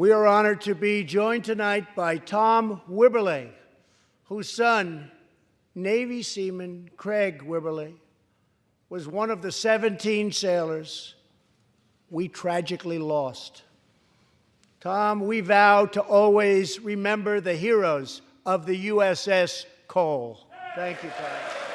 We are honored to be joined tonight by Tom Wibberley, whose son, Navy seaman Craig Wibberley, was one of the 17 sailors we tragically lost. Tom, we vow to always remember the heroes of the USS Cole. Thank you, Tom.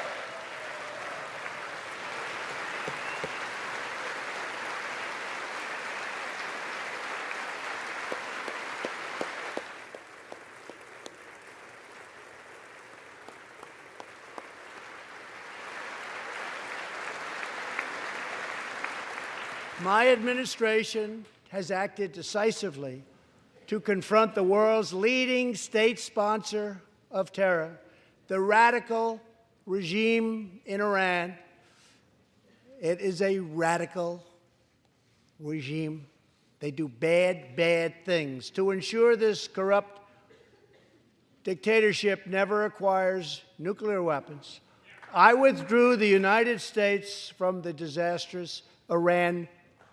My administration has acted decisively to confront the world's leading state sponsor of terror, the radical regime in Iran. It is a radical regime. They do bad, bad things. To ensure this corrupt dictatorship never acquires nuclear weapons, I withdrew the United States from the disastrous Iran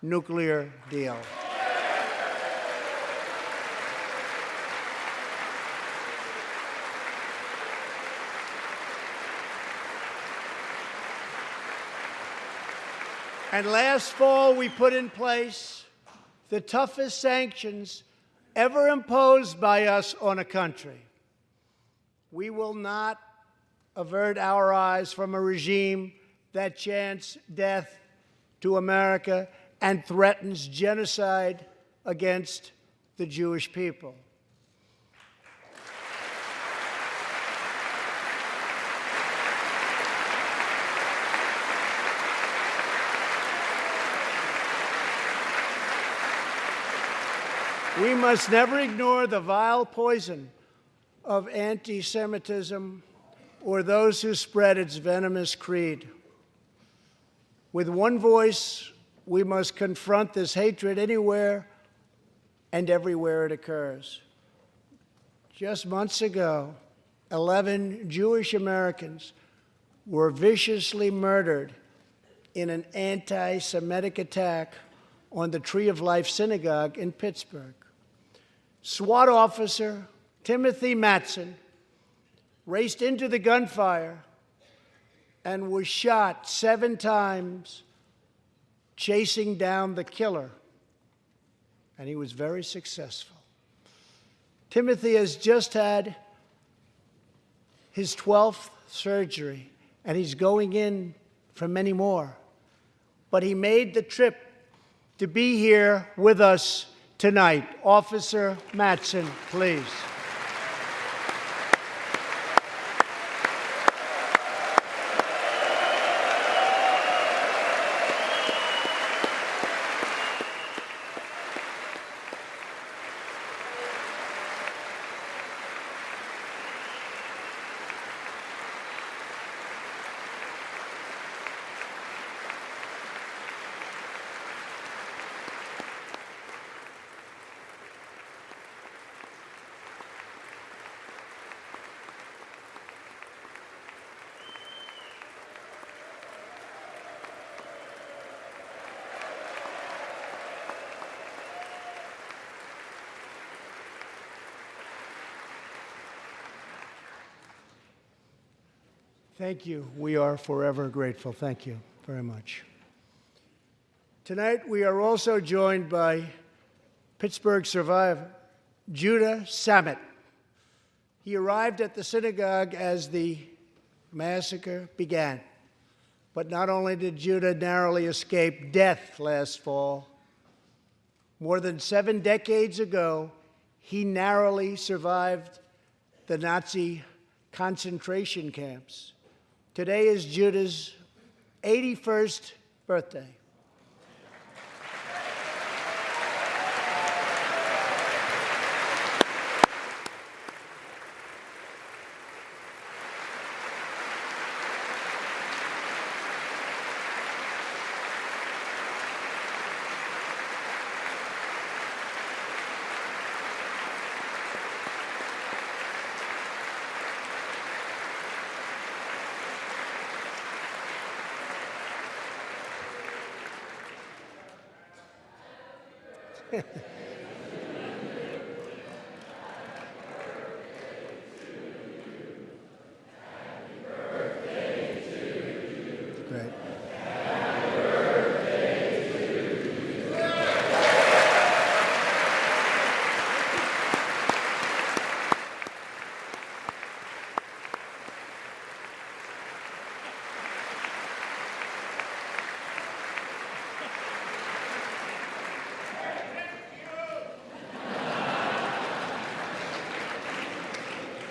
nuclear deal. And last fall, we put in place the toughest sanctions ever imposed by us on a country. We will not avert our eyes from a regime that chants death to America and threatens genocide against the Jewish people. We must never ignore the vile poison of anti Semitism or those who spread its venomous creed. With one voice, we must confront this hatred anywhere and everywhere it occurs. Just months ago, 11 Jewish Americans were viciously murdered in an anti Semitic attack on the Tree of Life Synagogue in Pittsburgh. SWAT officer Timothy Matson raced into the gunfire and was shot seven times chasing down the killer, and he was very successful. Timothy has just had his 12th surgery, and he's going in for many more. but he made the trip to be here with us tonight. Officer Matson, please. Thank you. We are forever grateful. Thank you very much. Tonight, we are also joined by Pittsburgh survivor Judah Samet. He arrived at the synagogue as the massacre began. But not only did Judah narrowly escape death last fall, more than seven decades ago, he narrowly survived the Nazi concentration camps. Today is Judah's 81st birthday.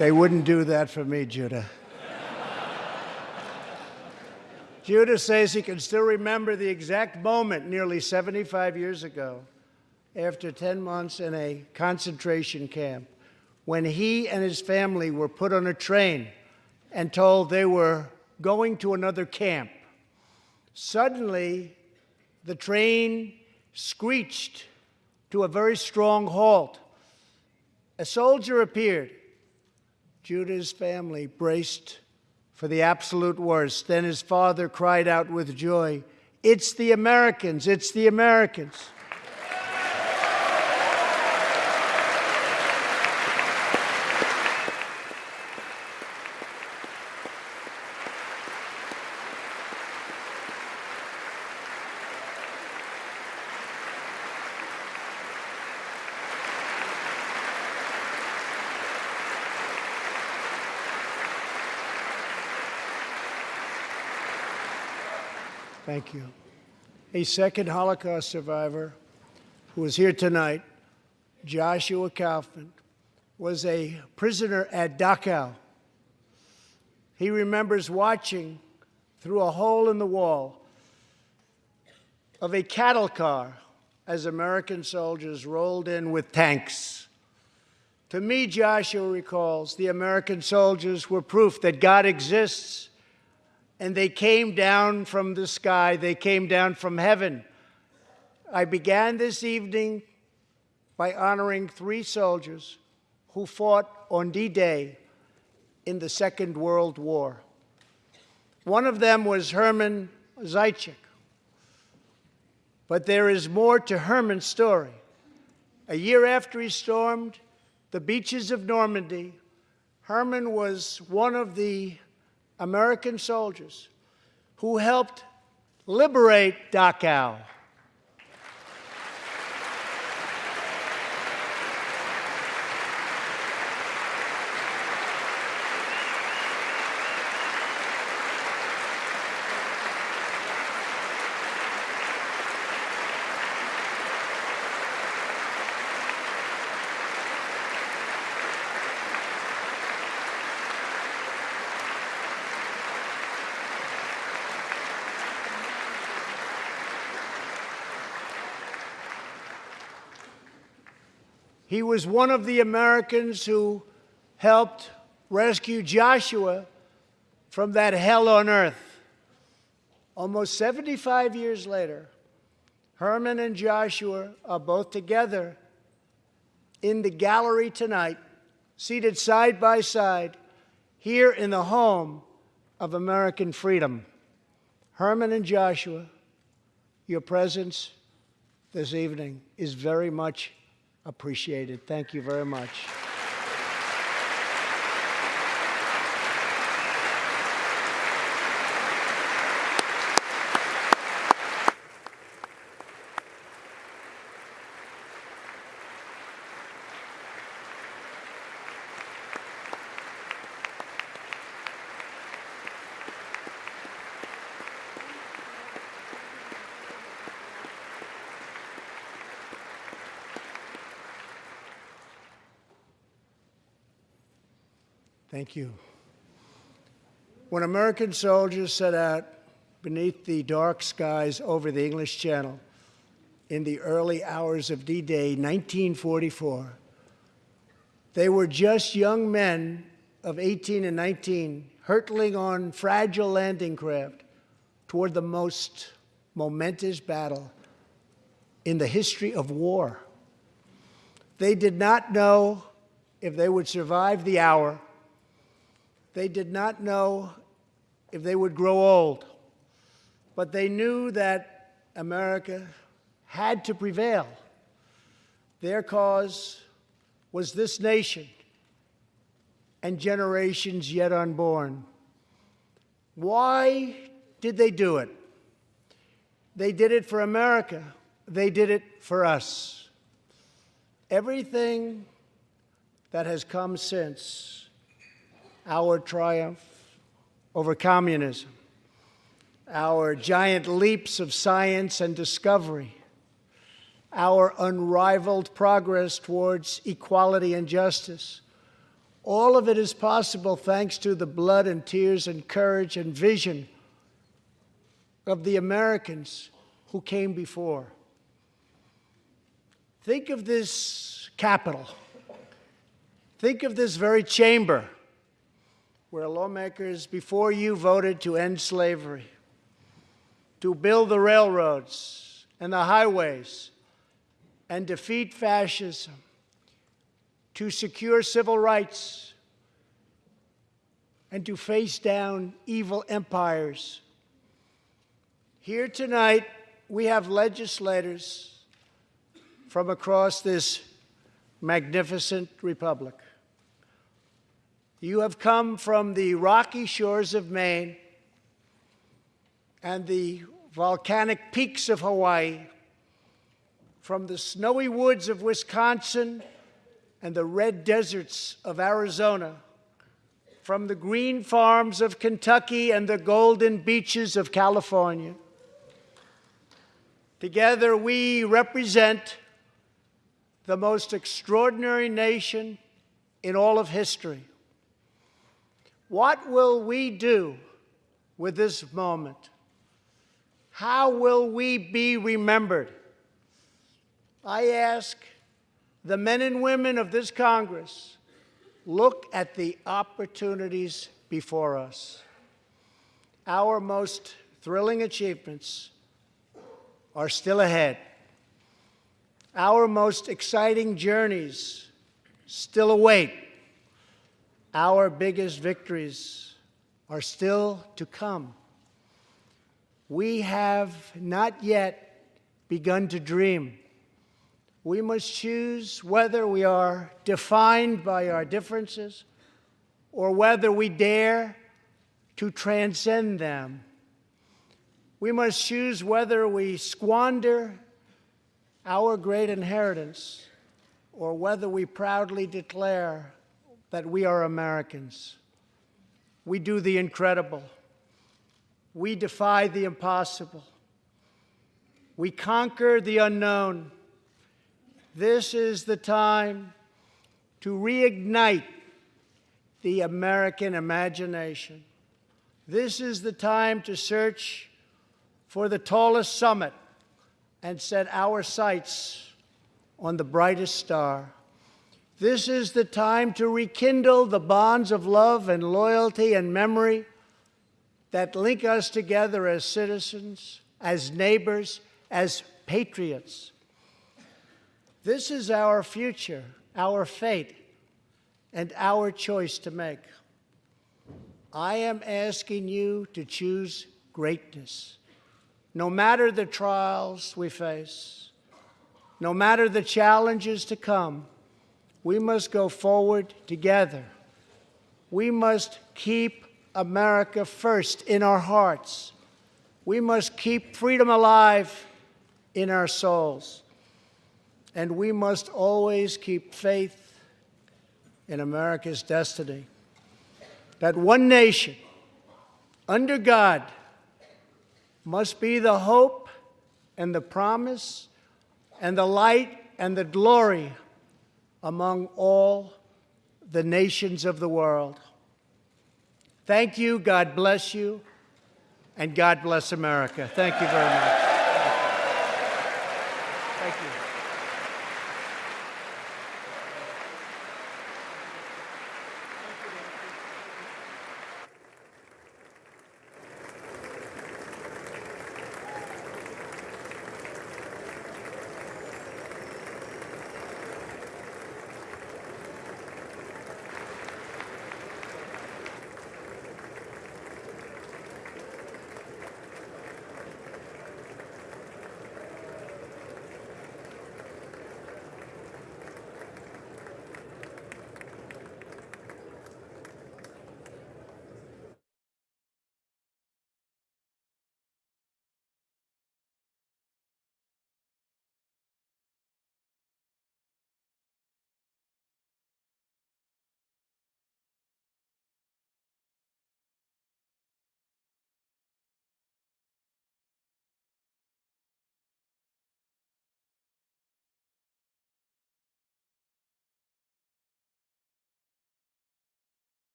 They wouldn't do that for me, Judah. Judah says he can still remember the exact moment nearly 75 years ago, after 10 months in a concentration camp, when he and his family were put on a train and told they were going to another camp. Suddenly, the train screeched to a very strong halt. A soldier appeared. Judah's family braced for the absolute worst. Then his father cried out with joy, It's the Americans! It's the Americans! Thank you. A second Holocaust survivor who is here tonight, Joshua Kaufman, was a prisoner at Dachau. He remembers watching through a hole in the wall of a cattle car as American soldiers rolled in with tanks. To me, Joshua recalls, the American soldiers were proof that God exists and they came down from the sky, they came down from heaven. I began this evening by honoring three soldiers who fought on D Day in the Second World War. One of them was Herman Zeitchik. But there is more to Herman's story. A year after he stormed the beaches of Normandy, Herman was one of the American soldiers who helped liberate Dachau. He was one of the Americans who helped rescue Joshua from that hell on earth. Almost 75 years later, Herman and Joshua are both together in the gallery tonight, seated side by side, here in the home of American freedom. Herman and Joshua, your presence this evening is very much appreciated. Thank you very much. Thank you. When American soldiers set out beneath the dark skies over the English Channel in the early hours of D-Day 1944, they were just young men of 18 and 19 hurtling on fragile landing craft toward the most momentous battle in the history of war. They did not know if they would survive the hour they did not know if they would grow old, but they knew that America had to prevail. Their cause was this nation and generations yet unborn. Why did they do it? They did it for America. They did it for us. Everything that has come since our triumph over communism, our giant leaps of science and discovery, our unrivaled progress towards equality and justice. All of it is possible thanks to the blood and tears and courage and vision of the Americans who came before. Think of this Capitol. Think of this very chamber where lawmakers before you voted to end slavery, to build the railroads and the highways, and defeat fascism, to secure civil rights, and to face down evil empires. Here tonight, we have legislators from across this magnificent republic. You have come from the rocky shores of Maine and the volcanic peaks of Hawaii, from the snowy woods of Wisconsin and the red deserts of Arizona, from the green farms of Kentucky and the golden beaches of California. Together, we represent the most extraordinary nation in all of history. What will we do with this moment? How will we be remembered? I ask the men and women of this Congress, look at the opportunities before us. Our most thrilling achievements are still ahead. Our most exciting journeys still await. Our biggest victories are still to come. We have not yet begun to dream. We must choose whether we are defined by our differences or whether we dare to transcend them. We must choose whether we squander our great inheritance or whether we proudly declare that we are Americans. We do the incredible. We defy the impossible. We conquer the unknown. This is the time to reignite the American imagination. This is the time to search for the tallest summit and set our sights on the brightest star. This is the time to rekindle the bonds of love and loyalty and memory that link us together as citizens, as neighbors, as patriots. This is our future, our fate, and our choice to make. I am asking you to choose greatness. No matter the trials we face, no matter the challenges to come, we must go forward together. We must keep America first in our hearts. We must keep freedom alive in our souls. And we must always keep faith in America's destiny. That one nation, under God, must be the hope and the promise and the light and the glory among all the nations of the world. Thank you, God bless you, and God bless America. Thank you very much.